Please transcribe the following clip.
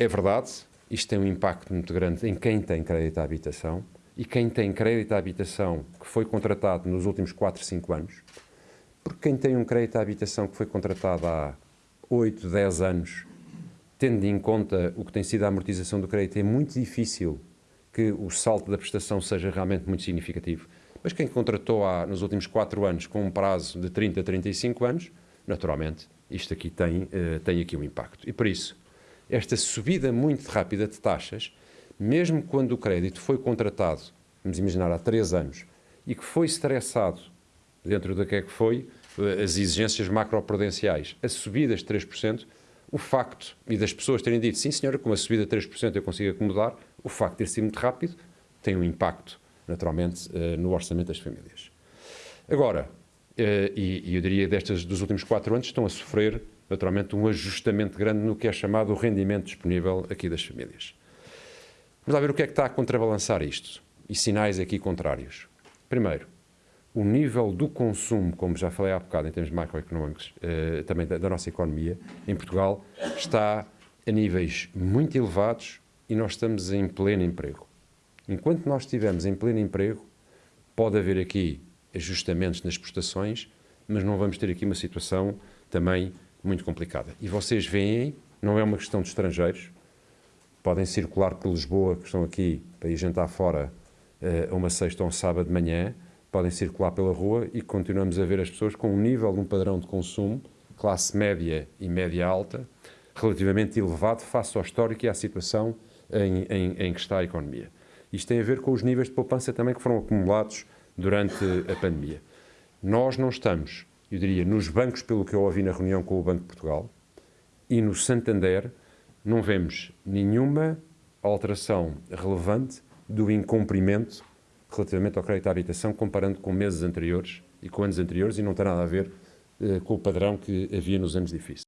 É verdade, isto tem um impacto muito grande em quem tem crédito à habitação e quem tem crédito à habitação que foi contratado nos últimos 4, 5 anos, porque quem tem um crédito à habitação que foi contratado há 8, 10 anos, tendo em conta o que tem sido a amortização do crédito, é muito difícil que o salto da prestação seja realmente muito significativo. Mas quem contratou há, nos últimos 4 anos com um prazo de 30 a 35 anos, naturalmente, isto aqui tem, uh, tem aqui um impacto. E por isso, esta subida muito rápida de taxas, mesmo quando o crédito foi contratado, vamos imaginar, há três anos, e que foi estressado dentro do que é que foi, as exigências macroprudenciais, a subida de 3%, o facto, e das pessoas terem dito, sim senhora, com uma subida de 3% eu consigo acomodar, o facto de ter sido muito rápido tem um impacto, naturalmente, eh, no orçamento das famílias. Agora, eh, e eu diria destas dos últimos quatro anos, estão a sofrer naturalmente, um ajustamento grande no que é chamado o rendimento disponível aqui das famílias. Vamos lá ver o que é que está a contrabalançar isto e sinais aqui contrários. Primeiro, o nível do consumo, como já falei há bocado em termos macroeconómicos, eh, também da, da nossa economia, em Portugal, está a níveis muito elevados e nós estamos em pleno emprego. Enquanto nós estivermos em pleno emprego, pode haver aqui ajustamentos nas prestações, mas não vamos ter aqui uma situação também muito complicada. E vocês veem, não é uma questão de estrangeiros, podem circular por Lisboa, que estão aqui para ir jantar fora uh, uma sexta ou um sábado de manhã, podem circular pela rua e continuamos a ver as pessoas com um nível um padrão de consumo, classe média e média alta, relativamente elevado face ao histórico e à situação em, em, em que está a economia. Isto tem a ver com os níveis de poupança também que foram acumulados durante a pandemia. Nós não estamos eu diria, nos bancos, pelo que eu ouvi na reunião com o Banco de Portugal, e no Santander, não vemos nenhuma alteração relevante do incumprimento relativamente ao crédito à habitação, comparando com meses anteriores e com anos anteriores, e não tem nada a ver eh, com o padrão que havia nos anos difíceis.